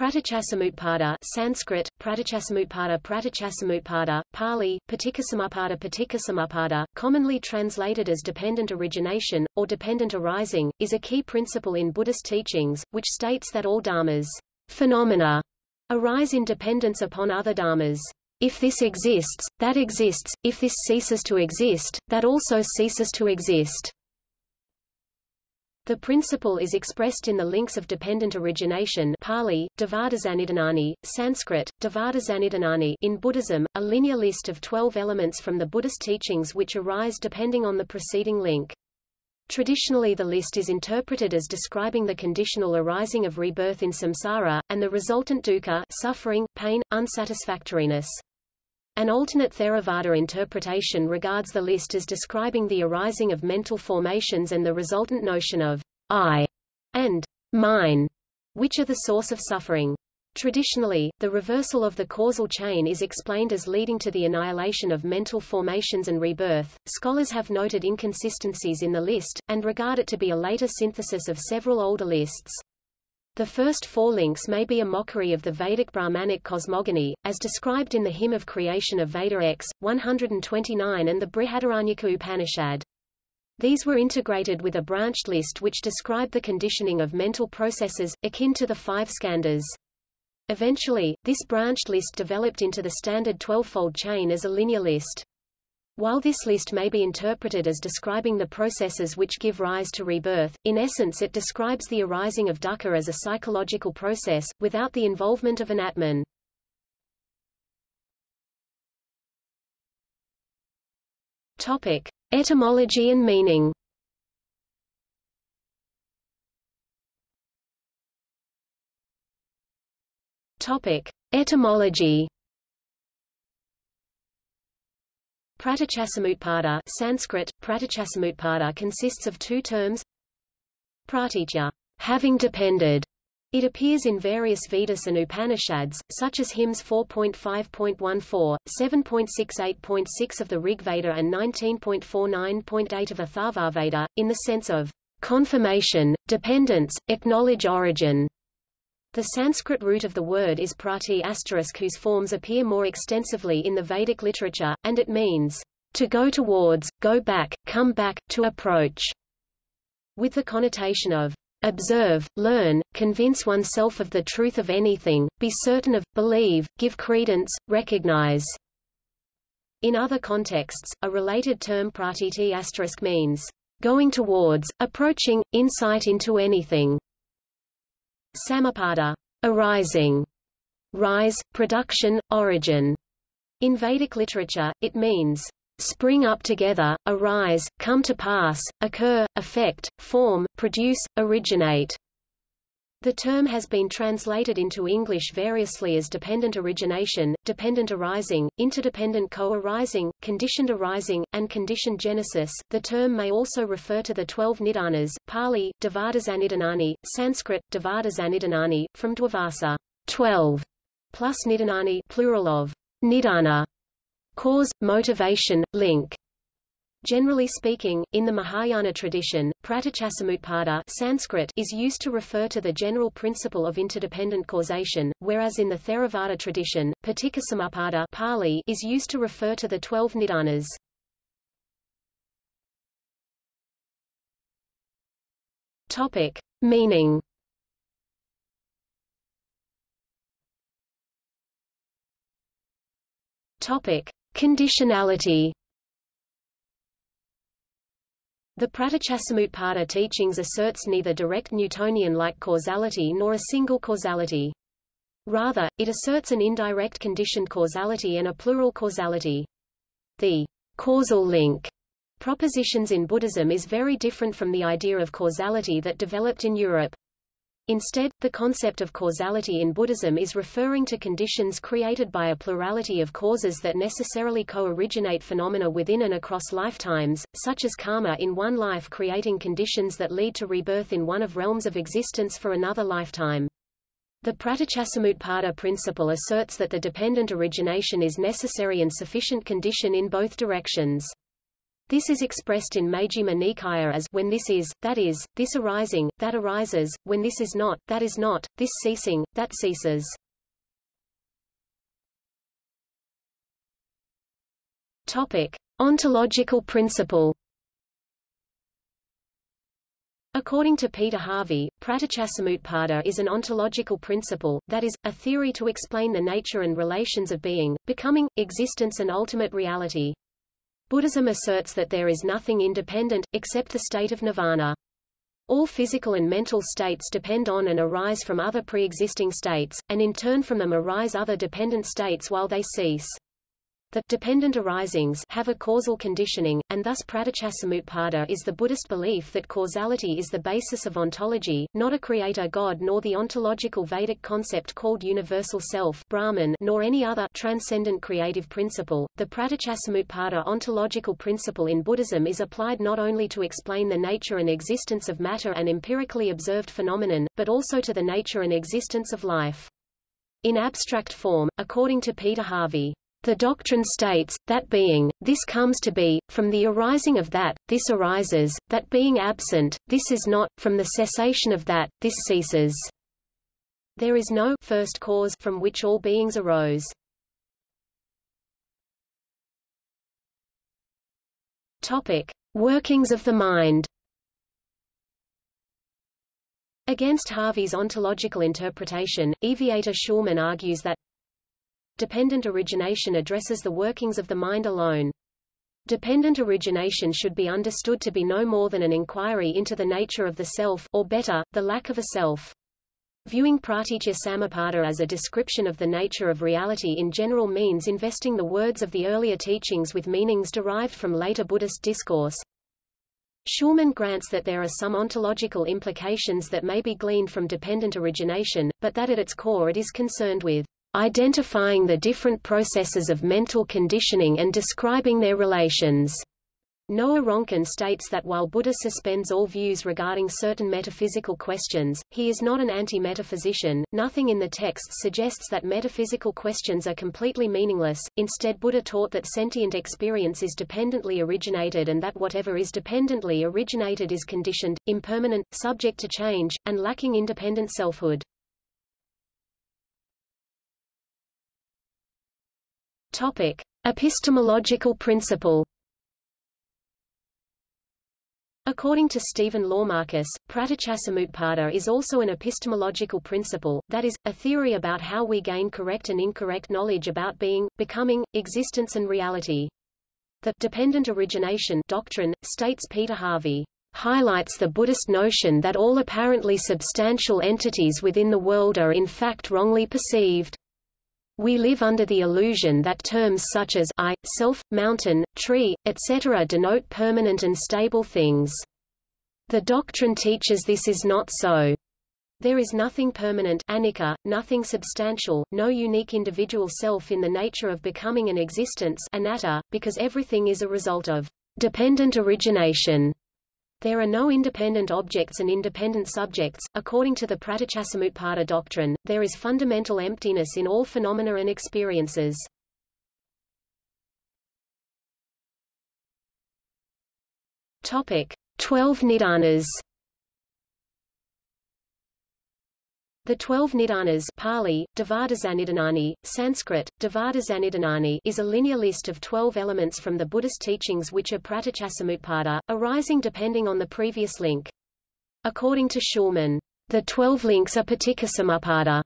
Pratityasamutpada Sanskrit, Pratityasamutpada Pratityasamutpada, Pali, Paticcasamuppada, commonly translated as dependent origination, or dependent arising, is a key principle in Buddhist teachings, which states that all dharmas phenomena arise in dependence upon other dharmas. If this exists, that exists, if this ceases to exist, that also ceases to exist. The principle is expressed in the links of dependent origination Pali, Dvadasanidanani, Sanskrit, Dvadasanidanani in Buddhism, a linear list of 12 elements from the Buddhist teachings which arise depending on the preceding link. Traditionally the list is interpreted as describing the conditional arising of rebirth in samsara, and the resultant dukkha suffering, pain, unsatisfactoriness. An alternate Theravada interpretation regards the list as describing the arising of mental formations and the resultant notion of I and mine, which are the source of suffering. Traditionally, the reversal of the causal chain is explained as leading to the annihilation of mental formations and rebirth. Scholars have noted inconsistencies in the list, and regard it to be a later synthesis of several older lists. The first four links may be a mockery of the Vedic Brahmanic cosmogony, as described in the Hymn of Creation of Veda X, 129 and the Brihadaranyaka Upanishad. These were integrated with a branched list which described the conditioning of mental processes, akin to the five skandhas. Eventually, this branched list developed into the standard twelvefold chain as a linear list. While this list may be interpreted as describing the processes which give rise to rebirth, in essence it describes the arising of dukkha as a psychological process, without the involvement of an atman. Topic. Etymology and meaning Topic: Etymology. Pratityasamutpada Sanskrit, Pratityasamutpada consists of two terms Pratitya, having depended. It appears in various Vedas and Upanishads, such as hymns 4.5.14, 7.68.6 of the Rig Veda and 19.49.8 of Atharvaveda, in the sense of confirmation, dependence, acknowledge origin. The Sanskrit root of the word is prati asterisk whose forms appear more extensively in the Vedic literature, and it means to go towards, go back, come back, to approach, with the connotation of observe, learn, convince oneself of the truth of anything, be certain of, believe, give credence, recognize. In other contexts, a related term pratiti asterisk means going towards, approaching, insight into anything. Samutpada, arising, rise, production, origin. In Vedic literature, it means spring up together, arise, come to pass, occur, affect, form, produce, originate. The term has been translated into English variously as dependent origination, dependent arising, interdependent co-arising, conditioned arising, and conditioned genesis. The term may also refer to the twelve nidanas, Pali, Dvadasanidanani, Sanskrit, Dvadasanidanani, from Dvadasa, twelve, plus nidanani, plural of nidana, cause, motivation, link. Generally speaking, in the Mahayana tradition, pratityasamutpada Sanskrit is used to refer to the general principle of interdependent causation, whereas in the Theravada tradition, paticcasamuppada Pali is used to refer to the twelve nidanas. Topic. Meaning Topic. Conditionality the Pratityasamutpada teachings asserts neither direct Newtonian-like causality nor a single causality. Rather, it asserts an indirect conditioned causality and a plural causality. The causal link propositions in Buddhism is very different from the idea of causality that developed in Europe. Instead, the concept of causality in Buddhism is referring to conditions created by a plurality of causes that necessarily co-originate phenomena within and across lifetimes, such as karma in one life creating conditions that lead to rebirth in one of realms of existence for another lifetime. The Pratityasamutpada principle asserts that the dependent origination is necessary and sufficient condition in both directions. This is expressed in Majjhima Nikaya as when this is, that is, this arising, that arises, when this is not, that is not, this ceasing, that ceases. Topic: Ontological principle. According to Peter Harvey, pratityasamutpada is an ontological principle, that is, a theory to explain the nature and relations of being, becoming, existence and ultimate reality. Buddhism asserts that there is nothing independent, except the state of nirvana. All physical and mental states depend on and arise from other pre-existing states, and in turn from them arise other dependent states while they cease. The dependent arisings have a causal conditioning, and thus pratityasamutpada is the Buddhist belief that causality is the basis of ontology, not a creator god nor the ontological Vedic concept called universal self Brahman nor any other transcendent creative principle. The pratityasamutpada ontological principle in Buddhism is applied not only to explain the nature and existence of matter and empirically observed phenomenon, but also to the nature and existence of life. In abstract form, according to Peter Harvey, the doctrine states, that being, this comes to be, from the arising of that, this arises, that being absent, this is not, from the cessation of that, this ceases. There is no first cause from which all beings arose. Topic. Workings of the mind Against Harvey's ontological interpretation, Eviatar Shulman argues that Dependent origination addresses the workings of the mind alone. Dependent origination should be understood to be no more than an inquiry into the nature of the self or better, the lack of a self. Viewing pratitya samutpada as a description of the nature of reality in general means investing the words of the earlier teachings with meanings derived from later Buddhist discourse. Shulman grants that there are some ontological implications that may be gleaned from dependent origination, but that at its core it is concerned with identifying the different processes of mental conditioning and describing their relations. Noah Ronkin states that while Buddha suspends all views regarding certain metaphysical questions, he is not an anti-metaphysician. Nothing in the text suggests that metaphysical questions are completely meaningless. Instead, Buddha taught that sentient experience is dependently originated and that whatever is dependently originated is conditioned, impermanent, subject to change, and lacking independent selfhood. Topic: Epistemological principle. According to Stephen Laumakis, pratityasamutpada is also an epistemological principle, that is, a theory about how we gain correct and incorrect knowledge about being, becoming, existence and reality. The dependent origination doctrine, states Peter Harvey, highlights the Buddhist notion that all apparently substantial entities within the world are in fact wrongly perceived. We live under the illusion that terms such as I, self, mountain, tree, etc. denote permanent and stable things. The doctrine teaches this is not so. There is nothing permanent anicca, nothing substantial, no unique individual self in the nature of becoming an existence anatta, because everything is a result of dependent origination. There are no independent objects and independent subjects. According to the Pratityasamutpada doctrine, there is fundamental emptiness in all phenomena and experiences. Topic: 12 Nidanas The twelve Nidanas Pali, Sanskrit, is a linear list of twelve elements from the Buddhist teachings which are pratityasamutpada, arising depending on the previous link. According to Shulman, the twelve links are paticcasamuppada,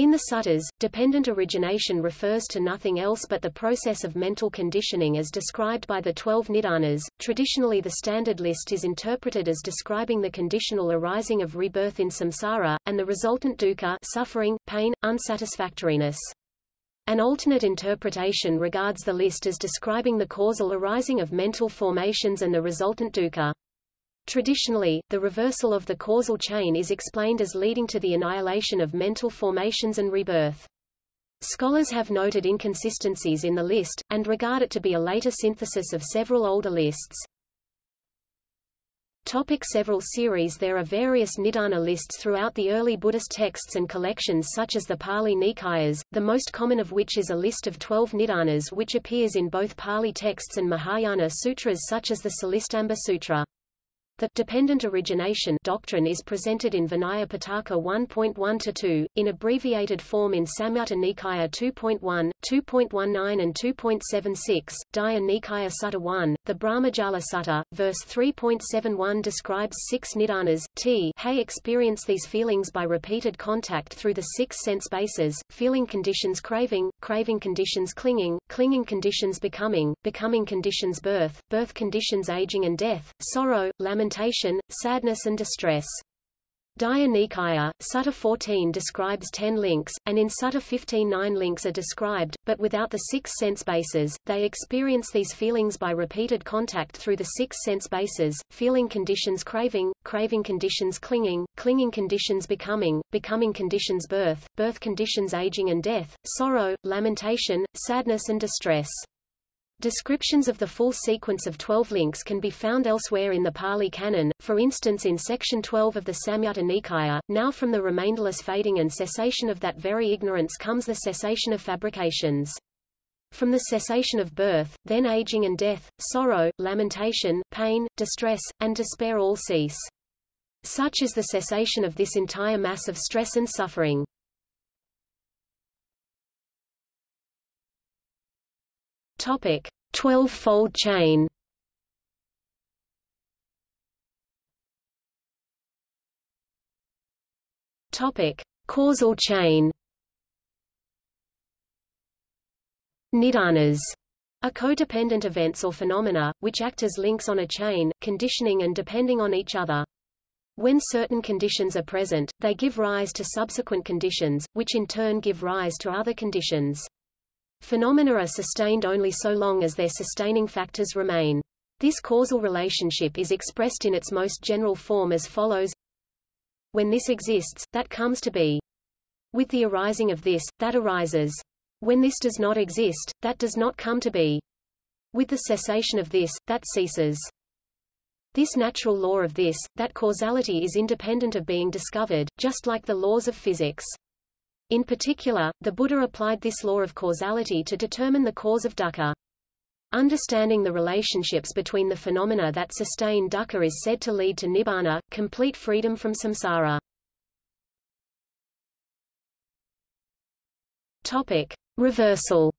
in the suttas, dependent origination refers to nothing else but the process of mental conditioning as described by the twelve nidanas. Traditionally the standard list is interpreted as describing the conditional arising of rebirth in samsara, and the resultant dukkha suffering, pain, unsatisfactoriness. An alternate interpretation regards the list as describing the causal arising of mental formations and the resultant dukkha. Traditionally, the reversal of the causal chain is explained as leading to the annihilation of mental formations and rebirth. Scholars have noted inconsistencies in the list, and regard it to be a later synthesis of several older lists. Topic several series There are various Nidana lists throughout the early Buddhist texts and collections such as the Pali Nikayas, the most common of which is a list of twelve Nidanas which appears in both Pali texts and Mahayana sutras such as the Salistamba Sutra. The dependent origination doctrine is presented in Vinaya Pitaka 1.1-2, in abbreviated form in Samyutta Nikaya 2.1, 2.19 and 2.76, Digha Nikaya Sutta 1. The Brahmajala Sutta, verse 3.71 describes six nidanas, t hey experience these feelings by repeated contact through the six sense bases, feeling conditions craving, craving conditions clinging, clinging conditions becoming, becoming conditions birth, birth conditions aging and death, sorrow, lamentation lamentation, sadness and distress. Digha Nikaya, Sutta 14 describes ten links, and in Sutta 15 nine links are described, but without the six sense bases. They experience these feelings by repeated contact through the six sense bases, feeling conditions craving, craving conditions clinging, clinging conditions becoming, becoming conditions birth, birth conditions aging and death, sorrow, lamentation, sadness and distress. Descriptions of the full sequence of 12 links can be found elsewhere in the Pali Canon, for instance in section 12 of the Samyutta Nikaya, now from the remainderless fading and cessation of that very ignorance comes the cessation of fabrications. From the cessation of birth, then aging and death, sorrow, lamentation, pain, distress, and despair all cease. Such is the cessation of this entire mass of stress and suffering. Topic: 12-fold chain. Topic: Causal chain. Nidanas are codependent events or phenomena, which act as links on a chain, conditioning and depending on each other. When certain conditions are present, they give rise to subsequent conditions, which in turn give rise to other conditions. Phenomena are sustained only so long as their sustaining factors remain. This causal relationship is expressed in its most general form as follows. When this exists, that comes to be. With the arising of this, that arises. When this does not exist, that does not come to be. With the cessation of this, that ceases. This natural law of this, that causality is independent of being discovered, just like the laws of physics. In particular, the Buddha applied this law of causality to determine the cause of dukkha. Understanding the relationships between the phenomena that sustain dukkha is said to lead to nibbana, complete freedom from samsara. Topic: Reversal.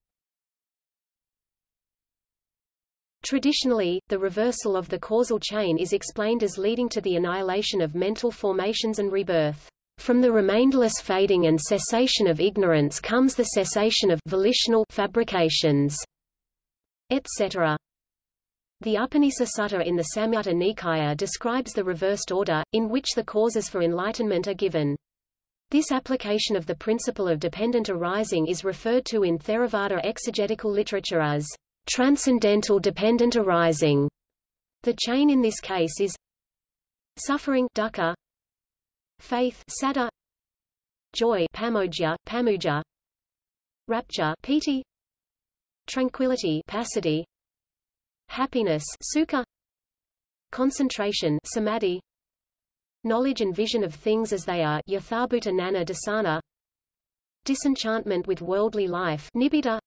Traditionally, the reversal of the causal chain is explained as leading to the annihilation of mental formations and rebirth. From the remainderless fading and cessation of ignorance comes the cessation of volitional fabrications, etc. The Upanisa Sutta in the Samyutta Nikaya describes the reversed order, in which the causes for enlightenment are given. This application of the principle of dependent arising is referred to in Theravada exegetical literature as transcendental dependent arising. The chain in this case is suffering dukkha, faith sada joy pamoja pamuja rapture piti tranquility passaddhi happiness sukha concentration samadhi knowledge and vision of things as they are yathabhuta nana dasana disenchantment with worldly life nibbida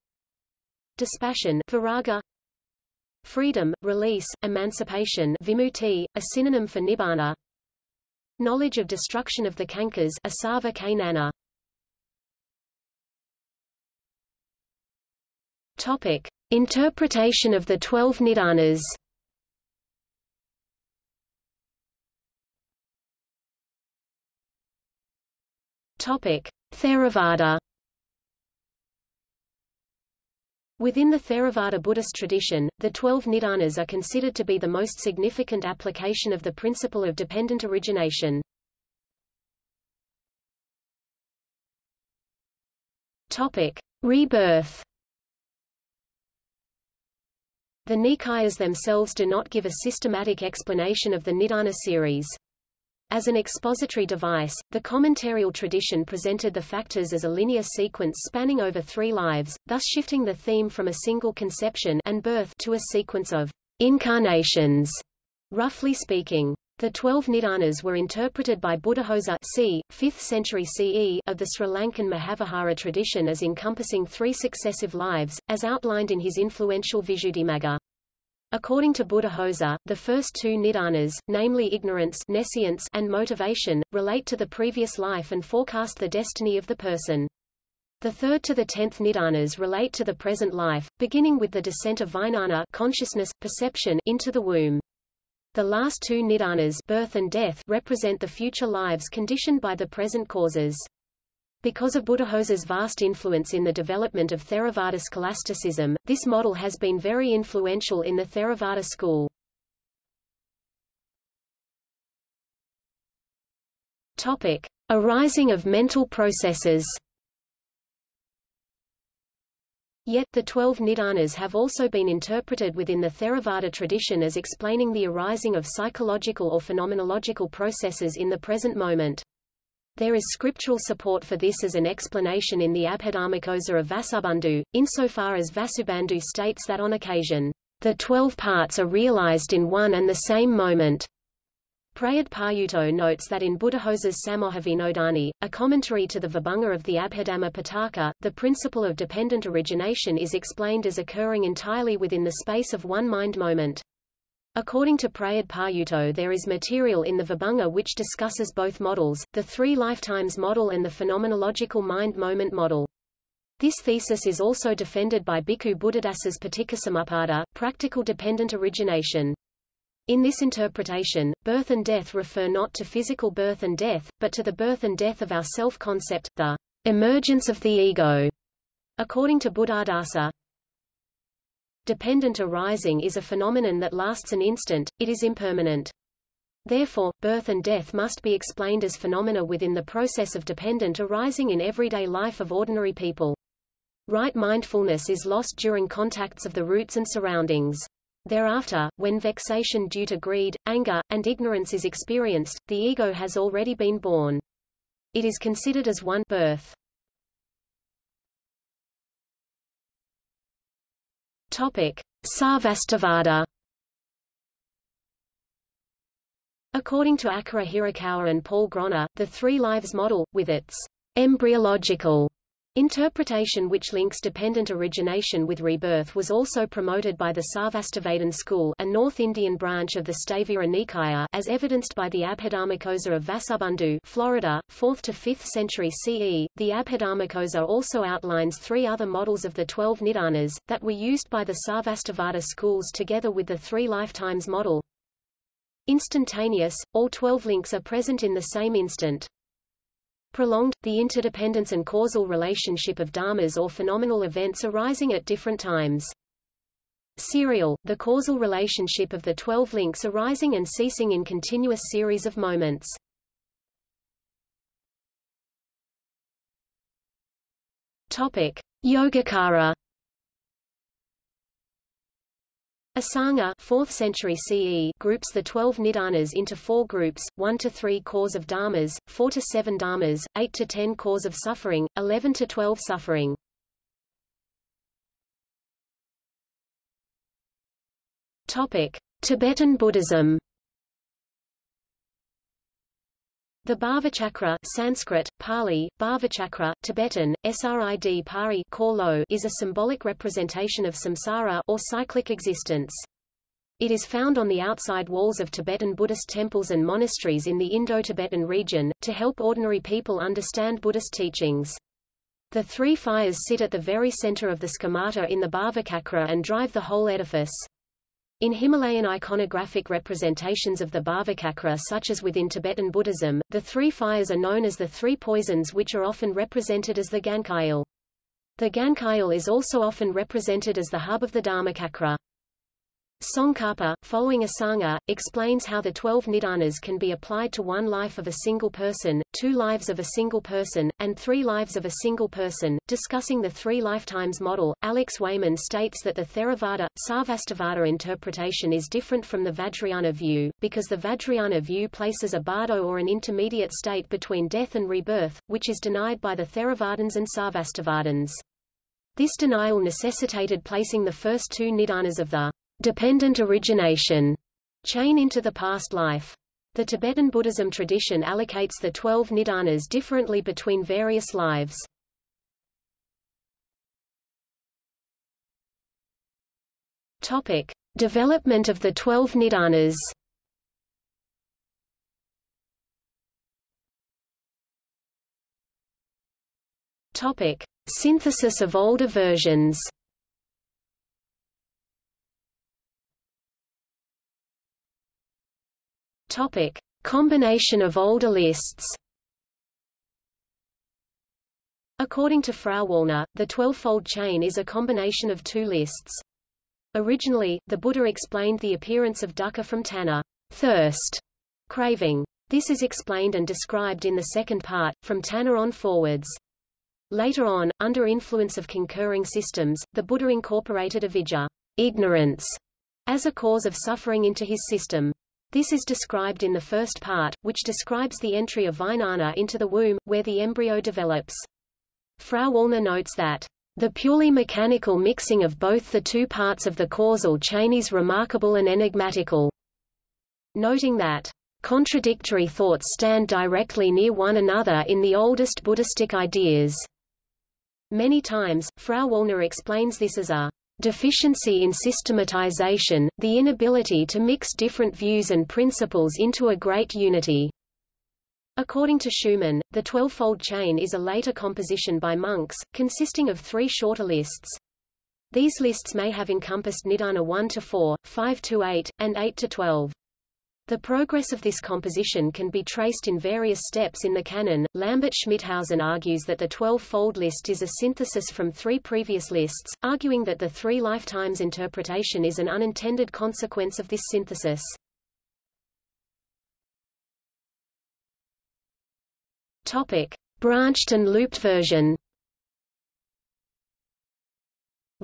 dispassion viraga freedom release emancipation vimutti a synonym for nibbana Knowledge of destruction of the Kankas Asava Kainana. Topic: Interpretation of the 12 Nidanas. Topic: Theravada. Within the Theravada Buddhist tradition, the twelve nidanas are considered to be the most significant application of the principle of dependent origination. Topic. Rebirth The Nikayas themselves do not give a systematic explanation of the Nidana series. As an expository device, the commentarial tradition presented the factors as a linear sequence spanning over three lives, thus shifting the theme from a single conception and birth to a sequence of incarnations, roughly speaking. The twelve Nidanas were interpreted by Buddhaghosa c. 5th century CE of the Sri Lankan Mahavihara tradition as encompassing three successive lives, as outlined in his influential Visuddhimagga. According to Buddhaghosa, the first two nidanas, namely ignorance and motivation, relate to the previous life and forecast the destiny of the person. The third to the tenth nidanas relate to the present life, beginning with the descent of vijnana consciousness, perception into the womb. The last two nidanas birth and death represent the future lives conditioned by the present causes. Because of Buddhaghosa's vast influence in the development of Theravada scholasticism, this model has been very influential in the Theravada school. Topic. Arising of mental processes Yet, the twelve nidanas have also been interpreted within the Theravada tradition as explaining the arising of psychological or phenomenological processes in the present moment. There is scriptural support for this as an explanation in the Abhidharmakosa of Vasubandhu, insofar as Vasubandhu states that on occasion, the twelve parts are realized in one and the same moment. Prayad notes that in Buddhaghosa's Sammohavinodani, a commentary to the Vibhanga of the Abhidhamma Pitaka, the principle of dependent origination is explained as occurring entirely within the space of one mind moment. According to Prayad Payutto there is material in the Vibhanga which discusses both models, the three lifetimes model and the phenomenological mind-moment model. This thesis is also defended by Bhikkhu Buddhadasa's Paticcasamuppada, practical dependent origination. In this interpretation, birth and death refer not to physical birth and death, but to the birth and death of our self-concept, the emergence of the ego. According to Buddhadasa, dependent arising is a phenomenon that lasts an instant, it is impermanent. Therefore, birth and death must be explained as phenomena within the process of dependent arising in everyday life of ordinary people. Right mindfulness is lost during contacts of the roots and surroundings. Thereafter, when vexation due to greed, anger, and ignorance is experienced, the ego has already been born. It is considered as one birth. Topic: Sarvastivada. According to Akira Hirakawa and Paul Groner, the three lives model, with its embryological Interpretation which links dependent origination with rebirth was also promoted by the Sarvastivadin school a North Indian branch of the Sthavira Nikaya as evidenced by the Abhidharmakosa of Vasubandhu Florida, 4th to 5th century CE. The Abhidharmakosa also outlines three other models of the twelve Nidanas, that were used by the Sarvastivada schools together with the three lifetimes model. Instantaneous, all twelve links are present in the same instant. Prolonged, the interdependence and causal relationship of dharmas or phenomenal events arising at different times. Serial, the causal relationship of the twelve links arising and ceasing in continuous series of moments. Topic: Yogacara Asanga 4th century CE groups the 12 nidanas into four groups, 1 to 3 cause of dharmas, 4 to 7 dharmas, 8 to 10 cause of suffering, 11 to 12 suffering. Topic: Tibetan Buddhism The Bhavachakra Sanskrit, Pali, Bhavachakra, Tibetan, Srid Pari is a symbolic representation of samsara or cyclic existence. It is found on the outside walls of Tibetan Buddhist temples and monasteries in the Indo-Tibetan region, to help ordinary people understand Buddhist teachings. The three fires sit at the very center of the schemata in the Bhavachakra and drive the whole edifice. In Himalayan iconographic representations of the Bhavachakra such as within Tibetan Buddhism, the three fires are known as the three poisons which are often represented as the Gankyil. The Gankyil is also often represented as the hub of the Dharmachakra. Tsongkhapa, following Asanga, explains how the twelve nidanas can be applied to one life of a single person, two lives of a single person, and three lives of a single person. Discussing the three lifetimes model, Alex Wayman states that the Theravada, Sarvastivada interpretation is different from the Vajrayana view, because the Vajrayana view places a bardo or an intermediate state between death and rebirth, which is denied by the Theravadins and Sarvastivadins. This denial necessitated placing the first two nidanas of the dependent origination chain into the past life. The Tibetan Buddhism tradition allocates the twelve nidanas differently between various lives. Topic. Development of the twelve nidanas Topic: Synthesis of older versions. Topic: Combination of older lists. According to Frauwallner, the twelvefold chain is a combination of two lists. Originally, the Buddha explained the appearance of dukkha from tanha, thirst, craving. This is explained and described in the second part, from tanha on forwards. Later on, under influence of concurring systems, the Buddha incorporated avidya ignorance, as a cause of suffering into his system. This is described in the first part, which describes the entry of Vijnana into the womb, where the embryo develops. Frauwallner notes that the purely mechanical mixing of both the two parts of the causal chain is remarkable and enigmatical. Noting that contradictory thoughts stand directly near one another in the oldest Buddhistic ideas. Many times, Frauwallner explains this as a deficiency in systematization, the inability to mix different views and principles into a great unity. According to Schumann, the twelvefold chain is a later composition by monks, consisting of three shorter lists. These lists may have encompassed Nidana 1 to 4, 5 to 8, and 8 to 12. The progress of this composition can be traced in various steps in the canon. Lambert Schmithausen argues that the 12-fold list is a synthesis from three previous lists, arguing that the three lifetimes interpretation is an unintended consequence of this synthesis. Topic: Branched and looped version.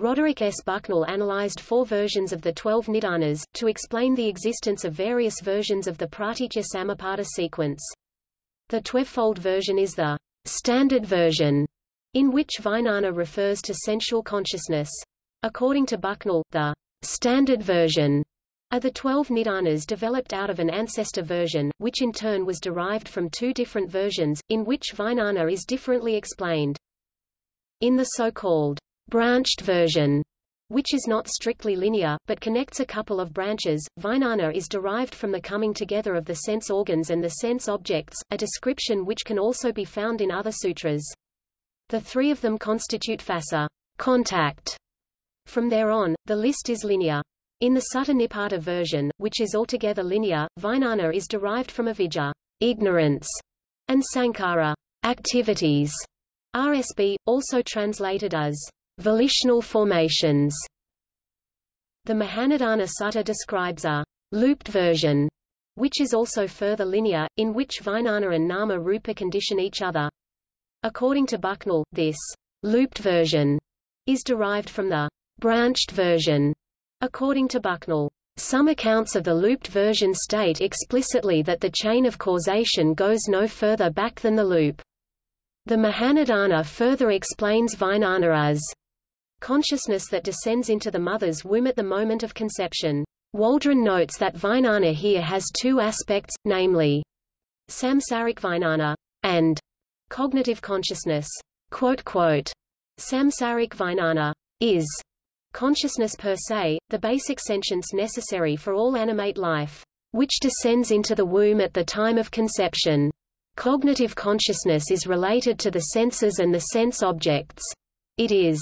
Roderick S. Bucknell analyzed four versions of the twelve Nidanas, to explain the existence of various versions of the Pratitya Samuppada sequence. The twelvefold version is the standard version, in which Vijnana refers to sensual consciousness. According to Bucknell, the standard version are the twelve Nidanas developed out of an ancestor version, which in turn was derived from two different versions, in which Vijnana is differently explained. In the so-called branched version, which is not strictly linear, but connects a couple of branches. Vijnana is derived from the coming together of the sense organs and the sense objects, a description which can also be found in other sutras. The three of them constitute phassa contact. From there on, the list is linear. In the Sutta Nipata version, which is altogether linear, Vijnana is derived from avidya ignorance, and sankhara activities. RSB, also translated as Volitional formations The Mahanidana Sutta describes a looped version, which is also further linear, in which Vijnana and Nama Rupa condition each other. According to Bucknell, this looped version is derived from the branched version. According to Bucknell, some accounts of the looped version state explicitly that the chain of causation goes no further back than the loop. The Mahanidana further explains Vijnana as consciousness that descends into the mother's womb at the moment of conception. Waldron notes that Vijnana here has two aspects, namely, samsaric Vijnana and cognitive consciousness. Quote, quote, samsaric Vijnana is consciousness per se, the basic sentience necessary for all animate life, which descends into the womb at the time of conception. Cognitive consciousness is related to the senses and the sense objects. It is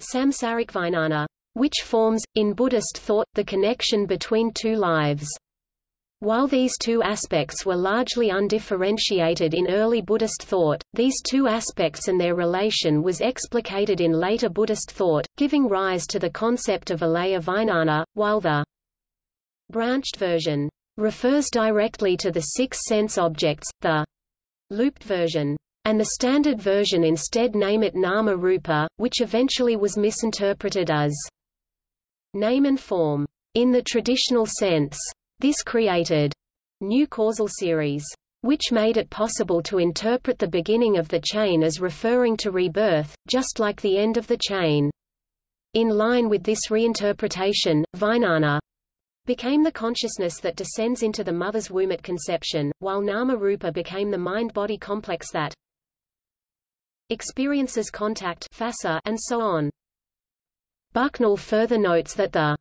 samsaric vijnana, which forms, in Buddhist thought, the connection between two lives. While these two aspects were largely undifferentiated in early Buddhist thought, these two aspects and their relation was explicated in later Buddhist thought, giving rise to the concept of alaya vijnana, while the branched version refers directly to the six sense objects, the looped version and the standard version instead name it Nama Rupa, which eventually was misinterpreted as name and form. In the traditional sense, this created new causal series, which made it possible to interpret the beginning of the chain as referring to rebirth, just like the end of the chain. In line with this reinterpretation, Vijnana became the consciousness that descends into the mother's womb at conception, while nama rupa became the mind-body complex that experiences contact and so on. Bucknell further notes that the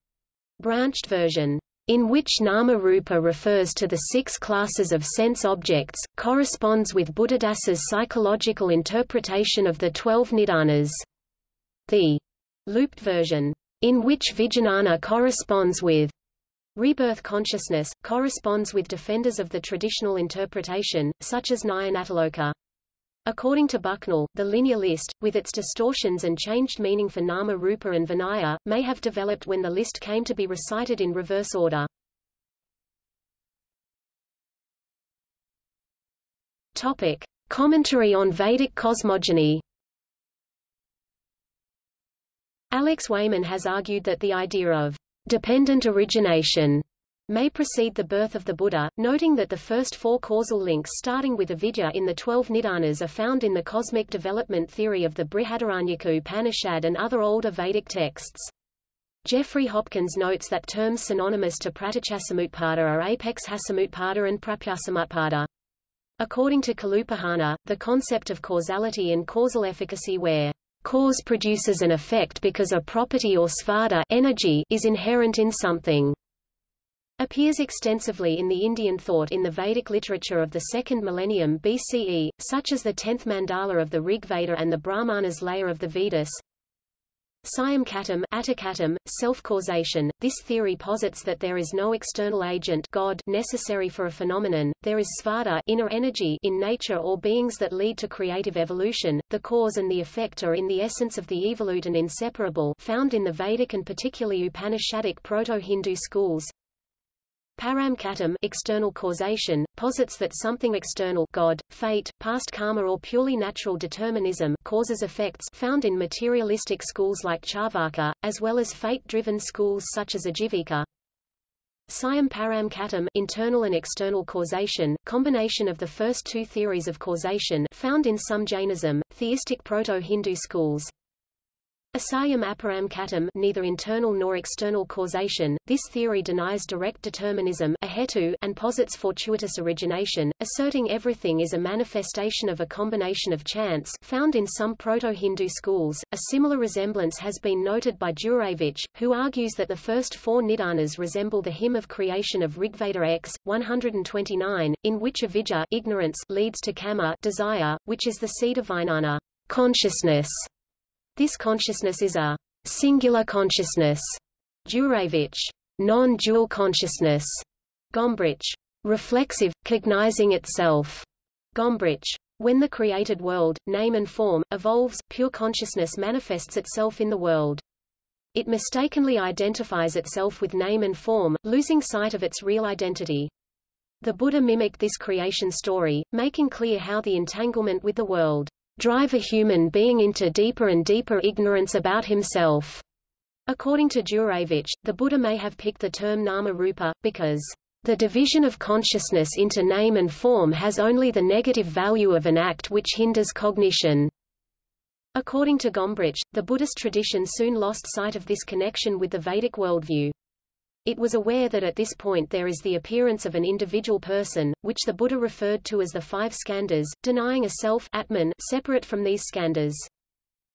branched version in which nama rupa refers to the six classes of sense objects, corresponds with Buddhadasa's psychological interpretation of the twelve nidanas. The looped version, in which Vijnana corresponds with rebirth consciousness, corresponds with defenders of the traditional interpretation, such as Nyanatiloka. According to Bucknell, the linear list, with its distortions and changed meaning for Nama Rupa and Vinaya, may have developed when the list came to be recited in reverse order. Topic. Commentary on Vedic cosmogony Alex Wayman has argued that the idea of dependent origination may precede the birth of the Buddha, noting that the first four causal links starting with avidya in the twelve nidanas are found in the cosmic development theory of the Brihadaranyaka Upanishad and other older Vedic texts. Jeffrey Hopkins notes that terms synonymous to pratityasamutpada are apexhasamutpada and prapyasamutpada. According to Kalupahana, the concept of causality and causal efficacy where cause produces an effect because a property or svadha energy is inherent in something appears extensively in the Indian thought in the Vedic literature of the second millennium BCE, such as the tenth mandala of the Rig Veda and the Brahmanas layer of the Vedas. Siam katam, atakatam, self-causation. This theory posits that there is no external agent God necessary for a phenomenon, there is svadha inner energy in nature or beings that lead to creative evolution. The cause and the effect are in the essence of the evolute and inseparable found in the Vedic and particularly Upanishadic Proto-Hindu schools. Paramkatam external causation, posits that something external God, fate, past karma or purely natural determinism causes effects found in materialistic schools like Charvaka, as well as fate-driven schools such as Ajivika. Siam Paramkatam internal and external causation, combination of the first two theories of causation found in some Jainism, theistic Proto-Hindu schools. Asayam aparam katam neither internal nor external causation, this theory denies direct determinism ahetu, and posits fortuitous origination, asserting everything is a manifestation of a combination of chance found in some Proto-Hindu schools. A similar resemblance has been noted by Jurewicz, who argues that the first four nidanas resemble the hymn of creation of Rigveda X, 129, in which avidya ignorance leads to kama desire, which is the seed of vijnana consciousness. This consciousness is a singular consciousness, Jurewicz, non-dual consciousness, Gombrich, reflexive, cognizing itself, Gombrich. When the created world, name and form, evolves, pure consciousness manifests itself in the world. It mistakenly identifies itself with name and form, losing sight of its real identity. The Buddha mimicked this creation story, making clear how the entanglement with the world drive a human being into deeper and deeper ignorance about himself. According to Jurewicz, the Buddha may have picked the term nama rupa, because the division of consciousness into name and form has only the negative value of an act which hinders cognition. According to Gombrich, the Buddhist tradition soon lost sight of this connection with the Vedic worldview. It was aware that at this point there is the appearance of an individual person, which the Buddha referred to as the five skandhas, denying a self atman separate from these skandhas.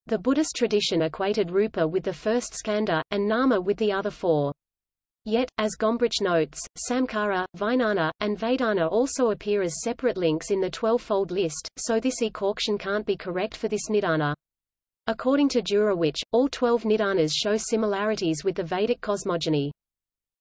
The Buddhist tradition equated rupa with the first skandha, and nama with the other four. Yet, as Gombrich notes, samkara, vijnana, and vedana also appear as separate links in the twelve-fold list, so this equation can't be correct for this nidana. According to Jurewicz, all twelve nidanas show similarities with the Vedic cosmogony.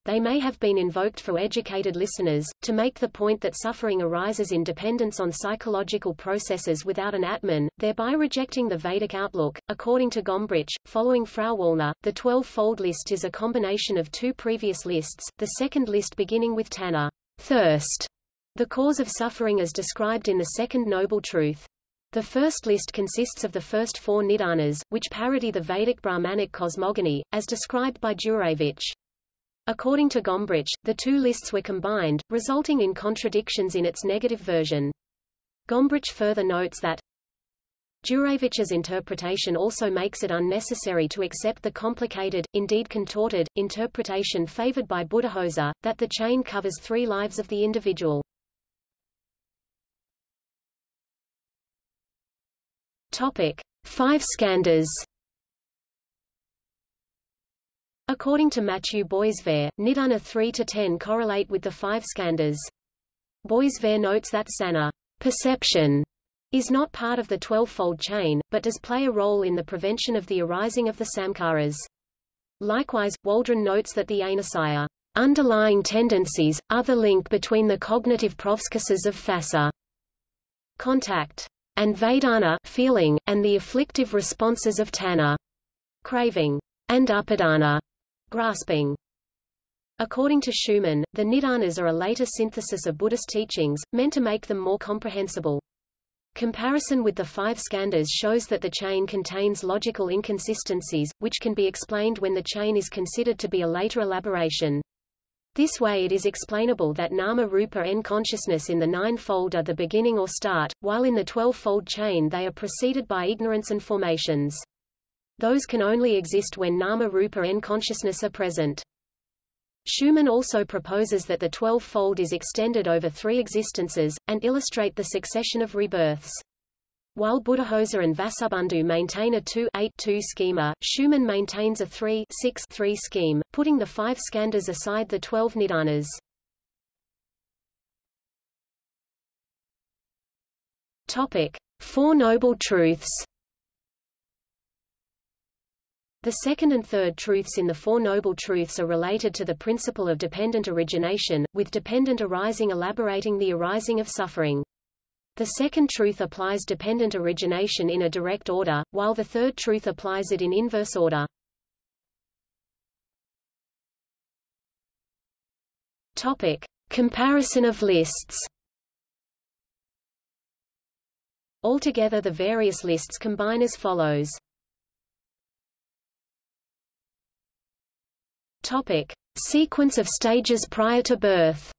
They may have been invoked for educated listeners, to make the point that suffering arises in dependence on psychological processes without an Atman, thereby rejecting the Vedic outlook. According to Gombrich, following Frauwallner, the twelve-fold list is a combination of two previous lists, the second list beginning with Tanha, thirst, the cause of suffering as described in the second noble truth. The first list consists of the first four nidanas, which parody the Vedic Brahmanic cosmogony, as described by Jurewicz. According to Gombrich, the two lists were combined, resulting in contradictions in its negative version. Gombrich further notes that Jurewicz's interpretation also makes it unnecessary to accept the complicated, indeed contorted, interpretation favored by Buddhaghosa, that the chain covers three lives of the individual. Topic. Five skandhas According to Mathieu Boisvert, Nidana 3-10 correlate with the five skandhas. Boisvert notes that sana perception is not part of the twelve-fold chain, but does play a role in the prevention of the arising of the samkaras. Likewise, Waldron notes that the anusaya underlying tendencies, are the link between the cognitive processes of phassa contact and vedana feeling, and the afflictive responses of tanha craving and upadana Grasping According to Schumann, the Nidanas are a later synthesis of Buddhist teachings, meant to make them more comprehensible. Comparison with the five skandhas shows that the chain contains logical inconsistencies, which can be explained when the chain is considered to be a later elaboration. This way it is explainable that nama rupa n consciousness in the nine-fold are the beginning or start, while in the twelve-fold chain they are preceded by ignorance and formations. Those can only exist when nama rupa and consciousness are present. Schumann also proposes that the twelve-fold is extended over three existences, and illustrate the succession of rebirths. While Buddhaghosa and Vasubandhu maintain a 2-8-2 schema, Schumann maintains a 3-6-3 scheme, putting the five skandhas aside the twelve nidanas. Topic. Four Noble Truths the second and third truths in the Four Noble Truths are related to the principle of dependent origination, with dependent arising elaborating the arising of suffering. The second truth applies dependent origination in a direct order, while the third truth applies it in inverse order. Topic. Comparison of lists Altogether the various lists combine as follows. Topic: Sequence of stages prior to birth.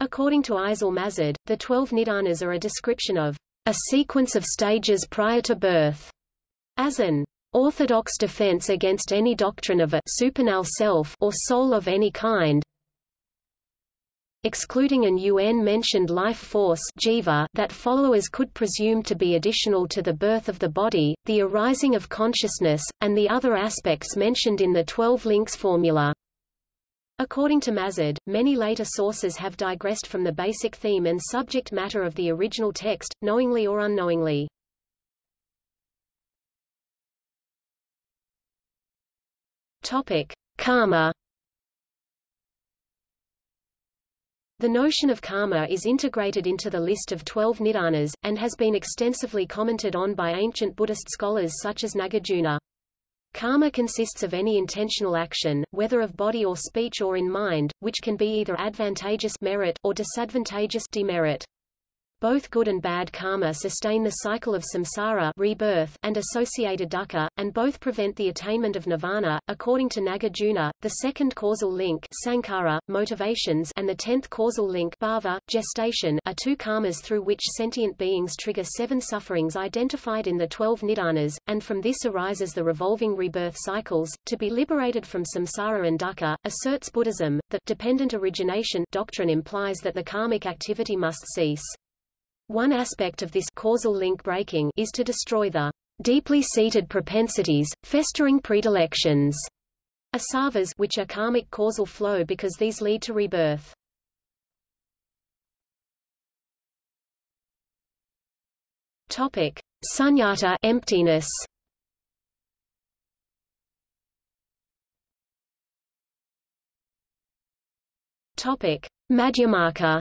According to Eisel Mazard, the twelve nidanas are a description of a sequence of stages prior to birth, as an orthodox defense against any doctrine of a supernal self or soul of any kind, excluding an UN-mentioned life force jiva that followers could presume to be additional to the birth of the body, the arising of consciousness, and the other aspects mentioned in the Twelve Links formula. According to Mazard, many later sources have digressed from the basic theme and subject matter of the original text, knowingly or unknowingly. Topic. Karma The notion of karma is integrated into the list of twelve nidanas, and has been extensively commented on by ancient Buddhist scholars such as Nagarjuna. Karma consists of any intentional action, whether of body or speech or in mind, which can be either advantageous merit or disadvantageous demerit. Both good and bad karma sustain the cycle of samsara rebirth and associated dukkha, and both prevent the attainment of nirvana. According to Nagarjuna, the second causal link sankhara, motivations and the tenth causal link bhava, gestation are two karmas through which sentient beings trigger seven sufferings identified in the twelve nidanas, and from this arises the revolving rebirth cycles. To be liberated from samsara and dukkha, asserts Buddhism, that dependent origination doctrine implies that the karmic activity must cease. One aspect of this causal link breaking is to destroy the deeply seated propensities, festering predilections, asavas which are karmic causal flow because these lead to rebirth. Topic: Sunyata emptiness. Topic: Madhyamaka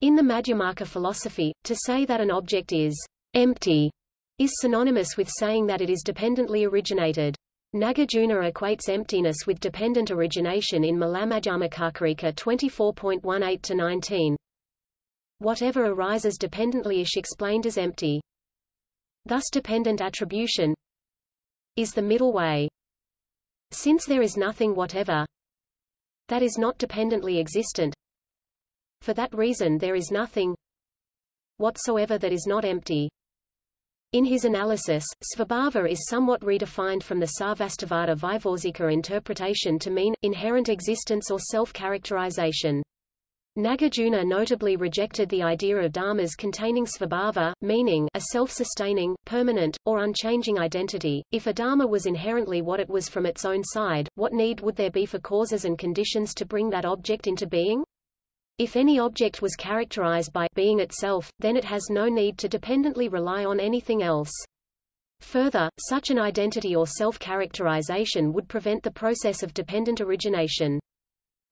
In the Madhyamaka philosophy, to say that an object is empty is synonymous with saying that it is dependently originated. Nagarjuna equates emptiness with dependent origination in Mulamadhyamakakarika 24.18-19. Whatever arises dependently is explained as empty. Thus dependent attribution is the middle way. Since there is nothing whatever that is not dependently existent, For that reason there is nothing whatsoever that is not empty. In his analysis, svabhava is somewhat redefined from the Sarvastivada Vaibhashika interpretation to mean, inherent existence or self-characterization. Nagarjuna notably rejected the idea of dharmas containing svabhava, meaning a self-sustaining, permanent, or unchanging identity. If a dharma was inherently what it was from its own side, what need would there be for causes and conditions to bring that object into being? If any object was characterized by being itself, then it has no need to dependently rely on anything else. Further, such an identity or self-characterization would prevent the process of dependent origination.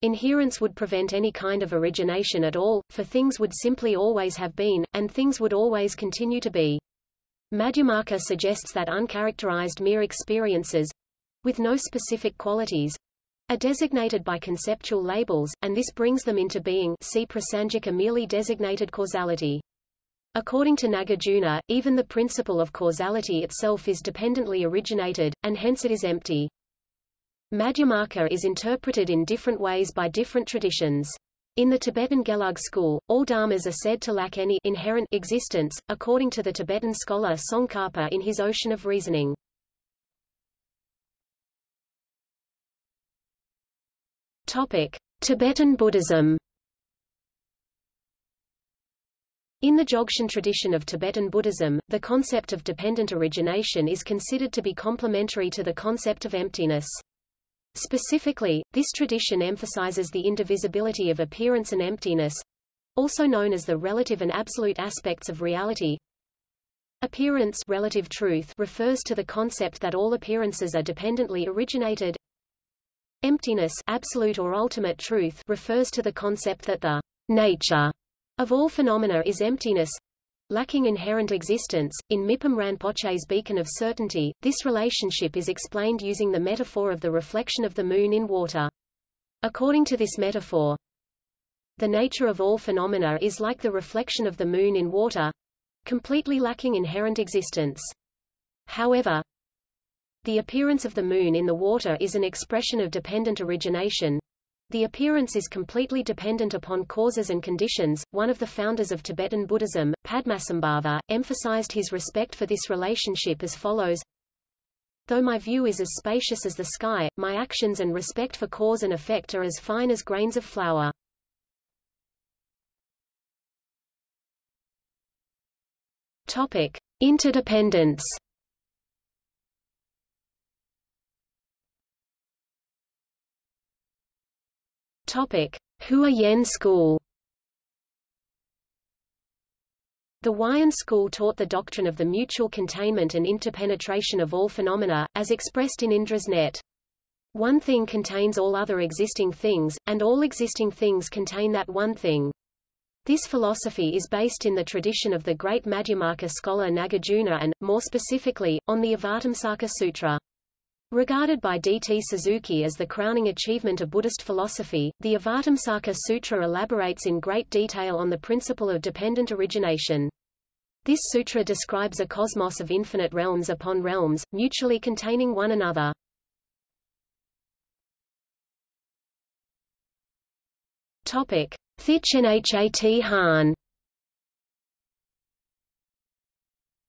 Inherence would prevent any kind of origination at all, for things would simply always have been, and things would always continue to be. Madhyamaka suggests that uncharacterized mere experiences, with no specific qualities, are designated by conceptual labels, and this brings them into being see Prasangika merely designated causality. According to Nagarjuna, even the principle of causality itself is dependently originated, and hence it is empty. Madhyamaka is interpreted in different ways by different traditions. In the Tibetan Gelug school, all dharmas are said to lack any inherent existence, according to the Tibetan scholar Tsongkhapa in his Ocean of Reasoning. Topic: Tibetan Buddhism. In the Dzogchen tradition of Tibetan Buddhism, the concept of dependent origination is considered to be complementary to the concept of emptiness. Specifically, this tradition emphasizes the indivisibility of appearance and emptiness, also known as the relative and absolute aspects of reality. Appearance relative truth refers to the concept that all appearances are dependently originated, Emptiness absolute or ultimate truth refers to the concept that the nature of all phenomena is emptiness, lacking inherent existence. In Mipham Rinpoche's Beacon of Certainty, this relationship is explained using the metaphor of the reflection of the moon in water. According to this metaphor, the nature of all phenomena is like the reflection of the moon in water, completely lacking inherent existence. However, the appearance of the moon in the water is an expression of dependent origination. The appearance is completely dependent upon causes and conditions. One of the founders of Tibetan Buddhism, Padmasambhava, emphasized his respect for this relationship as follows. Though my view is as spacious as the sky, my actions and respect for cause and effect are as fine as grains of flour. Topic: Interdependence. Topic: Huayan School. The Huayan school taught the doctrine of the mutual containment and interpenetration of all phenomena, as expressed in Indra's net. One thing contains all other existing things, and all existing things contain that one thing. This philosophy is based in the tradition of the great Madhyamaka scholar Nagarjuna and, more specifically, on the Avatamsaka Sutra. Regarded by D.T. Suzuki as the crowning achievement of Buddhist philosophy, the Avatamsaka Sutra elaborates in great detail on the principle of dependent origination. This sutra describes a cosmos of infinite realms upon realms, mutually containing one another. Topic: Thich Han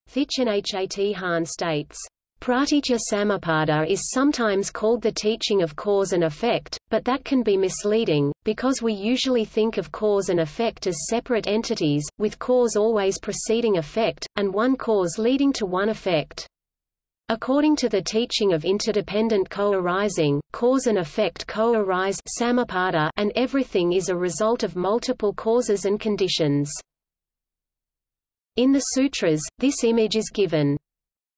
Thich Nhat Hanh states Pratitya Samutpada is sometimes called the teaching of cause and effect, but that can be misleading, because we usually think of cause and effect as separate entities, with cause always preceding effect, and one cause leading to one effect. According to the teaching of interdependent co-arising, cause and effect co-arise and everything is a result of multiple causes and conditions. In the sutras, this image is given.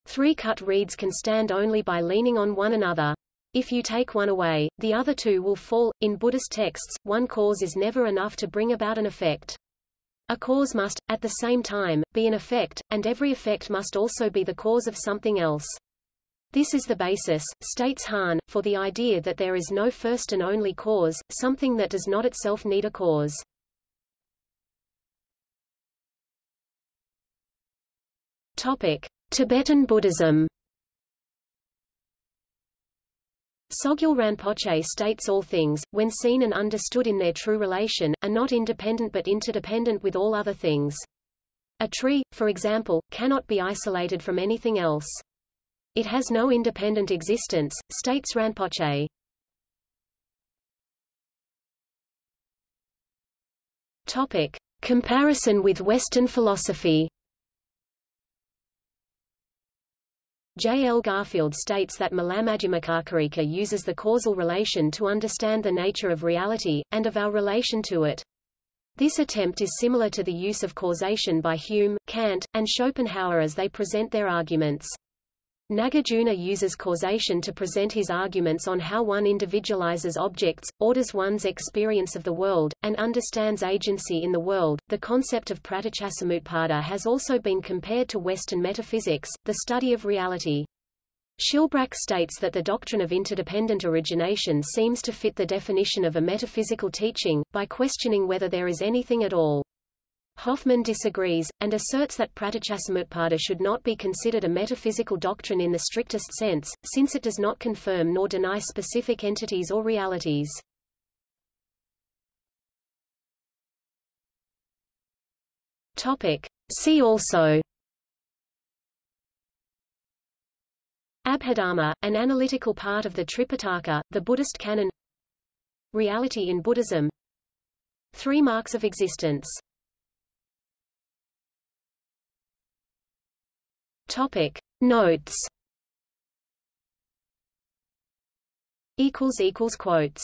Three cut reeds can stand only by leaning on one another. If you take one away, the other two will fall. In Buddhist texts, one cause is never enough to bring about an effect. A cause must, at the same time, be an effect, and every effect must also be the cause of something else. This is the basis, states Hanh, for the idea that there is no first and only cause, something that does not itself need a cause. Topic. Tibetan Buddhism Sogyal Rinpoche states all things, when seen and understood in their true relation, are not independent but interdependent with all other things. A tree, for example, cannot be isolated from anything else. It has no independent existence, states Rinpoche. Topic. Comparison with Western philosophy J. L. Garfield states that Mulamadhyamakakarika uses the causal relation to understand the nature of reality, and of our relation to it. This attempt is similar to the use of causation by Hume, Kant, and Schopenhauer as they present their arguments. Nagarjuna uses causation to present his arguments on how one individualizes objects, orders one's experience of the world, and understands agency in the world. The concept of pratityasamutpada has also been compared to Western metaphysics, the study of reality. Schilbrack states that the doctrine of interdependent origination seems to fit the definition of a metaphysical teaching, by questioning whether there is anything at all. Hoffman disagrees, and asserts that pratityasamutpada should not be considered a metaphysical doctrine in the strictest sense, since it does not confirm nor deny specific entities or realities. Topic. See also Abhidharma, an analytical part of the Tripitaka, the Buddhist canon Reality in Buddhism Three marks of existence Topic. Notes. Equals equals quotes